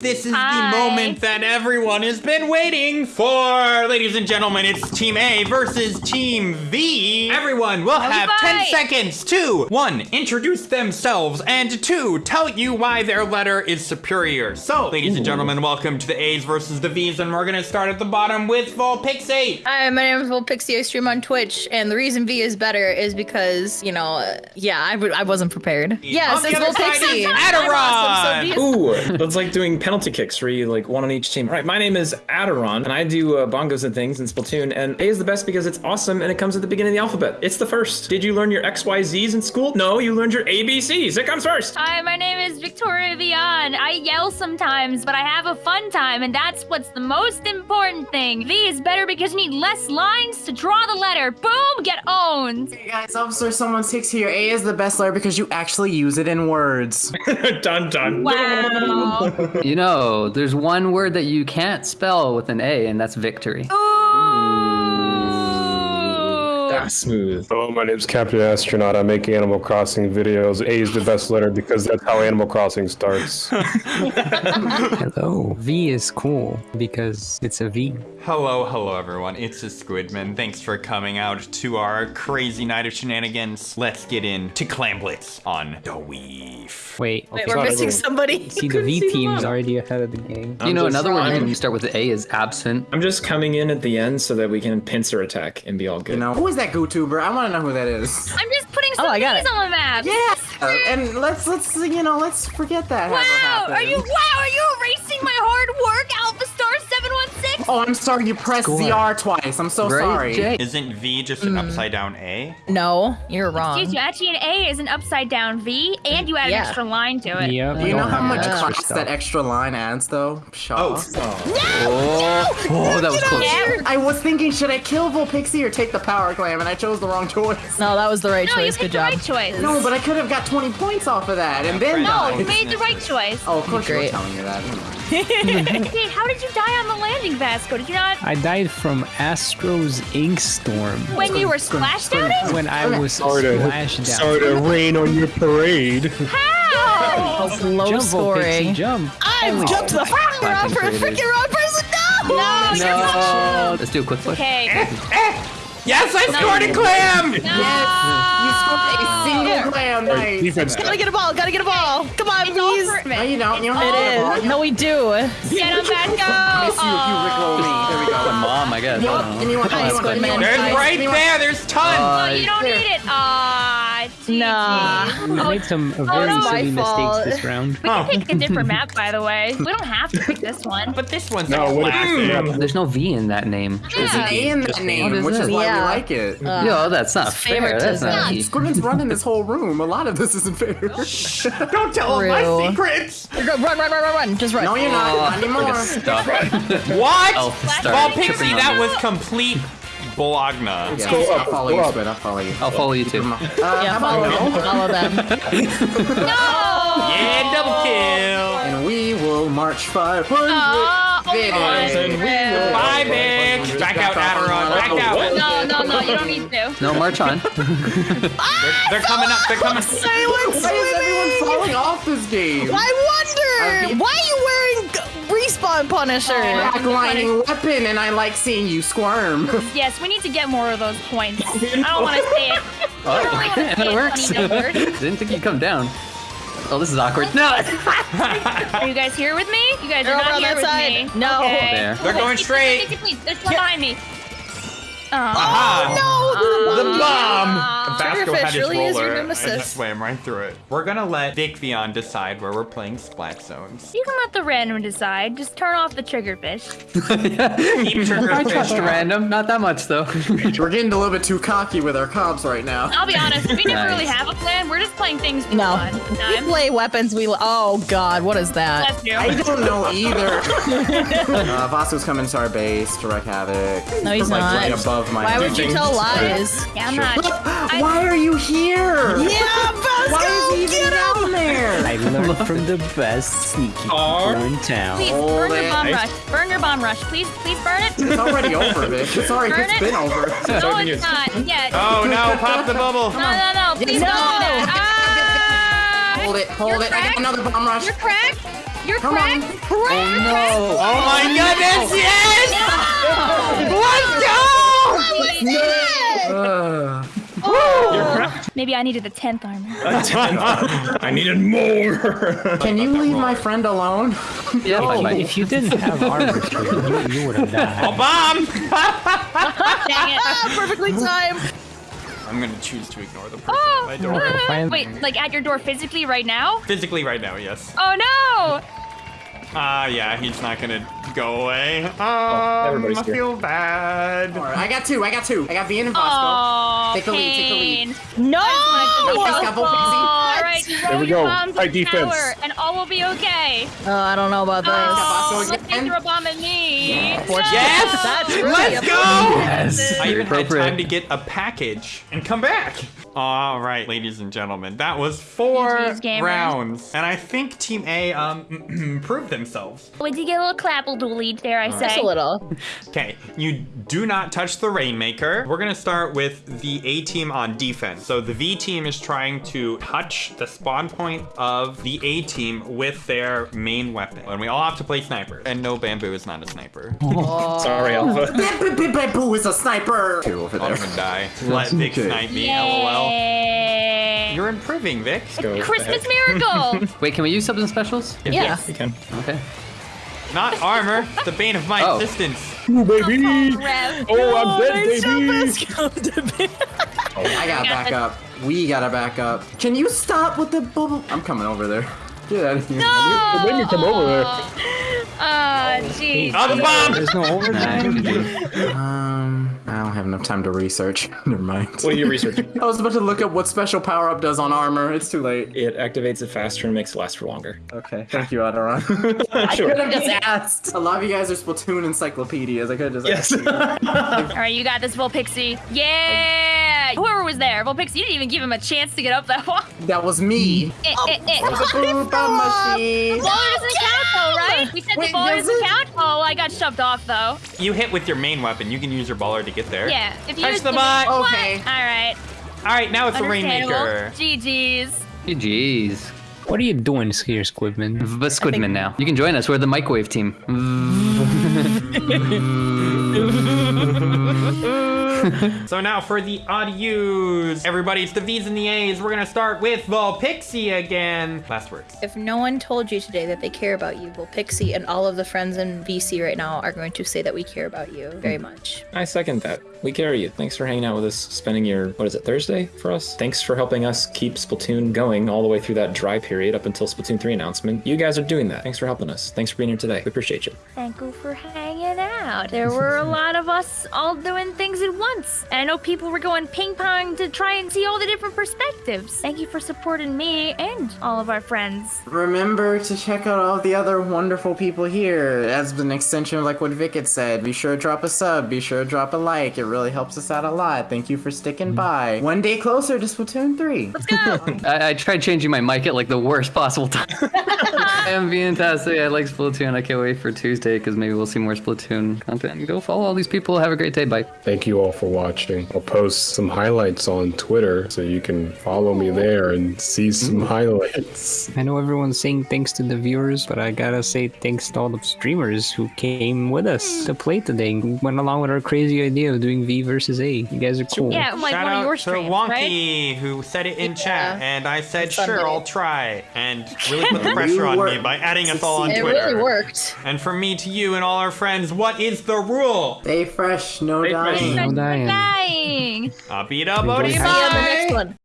This is Hi. the moment that everyone has been waiting for. Ladies and gentlemen, it's Team A versus Team V. Everyone will have 10 seconds to 1. Introduce themselves, and 2. Tell you why their letter is superior. So, ladies and gentlemen, welcome to the A's versus the V's, and we're gonna start at the bottom with Volpixate. Hi, my name is Will Pixie. I stream on Twitch, and the reason V is better is because you know, uh, yeah, I, w- I wasn't prepared. Yeah, On it the says other Will side Pixie. is awesome, so Ooh, that's like doing penalty kicks for you like one on each team. All right, my name is Adderon, and I do uh, bongos and things in Splatoon. And A is the best because it's awesome and it comes at the beginning of the alphabet. It's the first. Did you learn your X, Y, Z's in school? No, you learned your ABCs. It comes first. Hi, my name is Victoria Vian. I yell sometimes, but I have a fun time, and that's what's the most important thing. V is better because you need less lines to draw the letter. Boom, get owned. Hey guys, Officer Someone Six here. A is the best letter because you actually use it in words. dun dun. Wow. You know, there's one word that you can't spell with an A, and that's victory. Ooh. That's smooth. Hello, my name's Captain Astronaut. I make Animal Crossing videos. A is the best letter because that's how Animal Crossing starts. Hello. V is cool because it's a V. Hello, hello everyone. It's a Squidman. Thanks for coming out to our crazy night of shenanigans. Let's get into Clamblitz on the Weave. Wait. Wait, okay. we're missing somebody. See, the V team's already ahead of the game. you know, just another one trying. when you start with A is absent. I'm just coming in at the end so that we can pincer attack and be all good. You know, who is that GoTuber? I want to know who that is. I'm just putting some Oh, I got it. on the map. Yeah, uh, and let's let's you know let's forget that. Wow, are you wow, are you Oh, I'm sorry. You pressed Score. ZR twice. I'm so Right, sorry. Jay? Isn't V just an hmm. upside down A? No, you're wrong. Excuse you, actually an A is an upside down V, and you add Yeah. an extra line to it. Yep. Do you know how much extra class stuff. that extra line adds, though? Shaw. Oh. Oh. oh, that was close. Yeah. I was thinking, should I kill Volpixie or take the power clam, and I chose the wrong choice. No, that was the right No, you choice. picked Good the job. right choice. No, but I could have got 20 points off of that, and then No, you made the right choice. Oh, of course you were Great. telling me that. Hey, how did you die on the landing, Vasco? Did you not I died from Astro's ink storm when you were splashed outing? when I was Sorry to, splashed down. sorry to rain on your parade. How? Low Jump, scoring. Pixie, jump. I jumped the fucking wrong per- concentrated. freaking wrong person. No. No, you're not. No. Let's do a quick push. Okay. Yes, I scored a clam! Yes! You scored a single clam, nice. Defense. Gotta get a ball. Gotta get a ball. Come on, It's please. for No, you don't. You don't It have to is. No, we do. Get him, Vasco. miss you if you rickroll me. There we go. The mom, I guess. I don't know. Anyone, Nice, anyone, good man. anyone, There's right there, there's tons! Oh, you don't need it. Ah, gee, Nah. We Oh, made some uh, very no. silly mistakes this round. we can pick a different map, by the way. We don't have to pick this one. But this one's No, what classic. There's no V in that name. There's an A in that name, is which is it? why we Yeah. like it. Yo, that's not fair. That's not Yeah, V. Squidman's running this whole room. A lot of this isn't fair. Don't tell them my True. secrets! Run, run, run, run, run, run. Just run. no, you're not. Not anymore. a stuff. What? Elf star Well, tripping Pixie, that was complete bologna. Yeah, go I'll up, follow go you, up. Squid. I'll follow you. I'll follow you too. Uh, Yeah, follow about them. no? Follow them. No. Yeah, double kill! And we will march 500. Oh, oh Vids. my Bye, bitch! Back out, Adderon, back out! No, no, no, you don't need to. No, march on. They're, they're coming up, they're coming Silence. Why is everyone falling off this game? I wonder. Why are you wearing g- respawn Punisher? Backlining weapon, and I like seeing you squirm. Yes, we need to get more of those points. I don't want to say it. I don't really want to say that it, works. Didn't think you'd come down. Oh, this is awkward. No. Are you guys here with me? You guys They're are not here with side. me. No. Okay. There. They're going Please, straight. please, please, please. There's one behind me. Oh. Aha! No. The bomb! Vasco had Triggerfish his really is your roller. I just swam right through it. We're gonna let Vic Vion decide where we're playing Splat Zones. You can let the random decide. Just turn off the triggerfish. Keep trigger I trust fish. random. Not that much though. We're getting a little bit too cocky with our comps right now. I'll be honest, we never Nice. really have a plan. We're just playing things for No. fun. We play weapons. We. Oh God, what is that? I don't know either. uh, Vasco's coming to our base to wreak havoc. No, he's like not. right above my. Why would you tell lies? Yeah, I'm not. I- Why are you here? Yeah, Why is he even down there? I learned from the best sneaky people in town. Please burn your bomb rush. Burn your bomb rush. Please, please burn it. It's already over, Vic. It's already Burn it's it? been over. No, it's not. Yet. Oh no, pop the bubble. No, no, no. Please No. don't do that. Ah! Hold it, hold You're it. I got another bomb rush. You're cracked. You're Come on. cracked. Cracked. Oh my goodness, yes! Let's go! Maybe I needed the tenth armor. A tenth armor. I needed more. Can you leave my friend alone? Yeah, bye bye. If you didn't have armor, you, you would have died. A Bomb! Dang it. Ah, perfectly timed. I'm gonna choose to ignore the person Oh, at my door. Wait, like at your door physically right now? Physically right now, yes. Oh no! Ah, yeah, he's not gonna go away. Um, everybody's I feel bad. Alright, I got two. I got two. I got Vian and Bosco. Oh, Take the lead, take the lead. pain. No. All right, throw we your go. bombs Tight defense. tower, and all will be okay. Oh, I don't know about this. Oh, Bosco let's again. throw a bomb at me. Yes! That's really Let's go! Yes. I even had time to get a package and come back. All right, ladies and gentlemen, that was four rounds, and I think Team A um proved themselves. We did get a little clapple dooley, dare I say. Just a little. Okay, you do not touch the Rainmaker. We're gonna start with the A team on defense. So the V team is trying to touch the spawn point of the A team with their main weapon, and we all have to play sniper. And no, bamboo is not a sniper. Sorry, Alpha. Boo is a sniper. Two over I'm there. gonna die. Let Vic okay. snipe me. LOL. Yay. You're improving, Vic. Go Christmas ahead. miracle. Wait, can we use something specials? Yeah. You can. Okay. Not armor. the bane of my Oh. existence. Ooh, baby! Rev. Oh, I'm dead, baby! I gotta back up. We gotta back up. Can you stop with the bubble? I'm coming over there. Get out of here. No. Let me come over there. Oh, jeez. Oh, the bomb! There's no over there. Um, I don't have enough time to research. Never mind. What are you researching? I was about to look up what special power up does on armor. It's too late. It activates it faster and makes it last for longer. Okay, thank you, Adoran. I Sure. could have just asked. A lot of you guys are Splatoon encyclopedias. I could have just Yes. asked. you. All right, you got this, little pixie. Volpixie. Yeah. Whoever was there, Volpixie, you didn't even give him a chance to get up that wall. that was me. Eh, eh, eh. Boop machine. Baller doesn't count though, right? We said Wait, the baller does doesn't it? count. Oh, I got shoved off though. You hit with your main weapon. You can use your baller to get there. Yeah. If you Touch use the bot. What? Okay. All right. All right, now it's the Understandable. Rainmaker. GG's. GG's. What are you doing here, Squidman? But Squidman now. You can join us. We're the microwave team. So now for the audios. Everybody, it's the V's and the A's. We're gonna start with Volpixie again. Last words. If no one told you today that they care about you, well, Pixie and all of the friends in VC right now are going to say that we care about you very much. I second that. We carry you. Thanks for hanging out with us, spending your, what is it, Thursday for us? Thanks for helping us keep Splatoon going all the way through that dry period up until Splatoon 3 announcement. You guys are doing that. Thanks for helping us. Thanks for being here today. We appreciate you. Thank you for hanging out. There were a lot of us all doing things at once. And I know people were going ping pong to try and see all the different perspectives. Thank you for supporting me and all of our friends. Remember to check out all the other wonderful people here. As an extension of like what Vic had said, be sure to drop a sub, be sure to drop a like. It really helps us out a lot. Thank you for sticking mm-hmm. by. One day closer to Splatoon 3. Let's go. I, I tried changing my mic at like the worst possible time. I am being fantastic. I like Splatoon. I can't wait for Tuesday because maybe we'll see more Splatoon content. Go follow all these people. Have a great day. Bye. Thank you all for watching. I'll post some highlights on Twitter so you can follow me there and see some mm. highlights. I know everyone's saying thanks to the viewers, but I gotta say thanks to all the streamers who came with us to play today. Who went along with our crazy idea of doing V versus A. You guys are cool. Yeah, like Shout one of out your to streams, right? Wonky who said it in chat, and I said Sunday. sure I'll try, and really put the pressure on me by adding us all on It Twitter. really worked. And from me to you and all our friends, what is the rule? Stay fresh, no Stay fresh. dying. No dying. Dying. Abida Enjoy Bodhi the See you on the bye. next one.